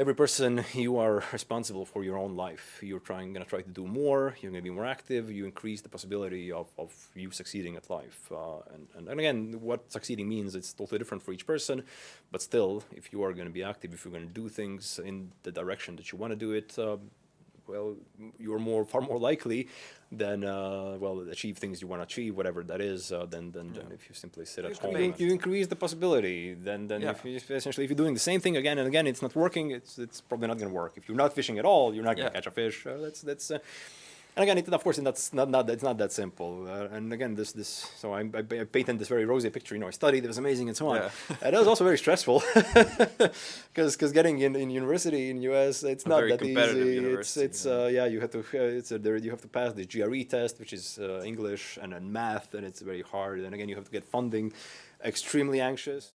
every person you are responsible for your own life. You're trying going to try to do more you're going to be more active you increase the possibility of, of you succeeding at life. Uh, and, and, and again what succeeding means it's totally different for each person but still if you are going to be active if you're going to do things in the direction that you want to do it uh, well, you're more far more likely than uh, well achieve things you want to achieve, whatever that is, uh, than, than, Yeah. than if you simply sit at home. You increase the possibility. Then then Yeah. if you, essentially if you're doing the same thing again and again, it's not working. It's it's probably not going to work. If you're not fishing at all, you're not going to Yeah. catch a fish. Uh, that's that's. And again, it, of course, that's not, not it's not that simple. Uh, and again, this this so I, I, I painted this very rosy picture. You know, I studied, it was amazing, and so on. Yeah. and it was also very stressful because because getting in, in university in US, it's not that easy. it's it's yeah. uh, yeah, you have to uh, it's a, there you have to pass the GRE test, which is uh, English and then math, and it's very hard. And again, you have to get funding. Extremely anxious.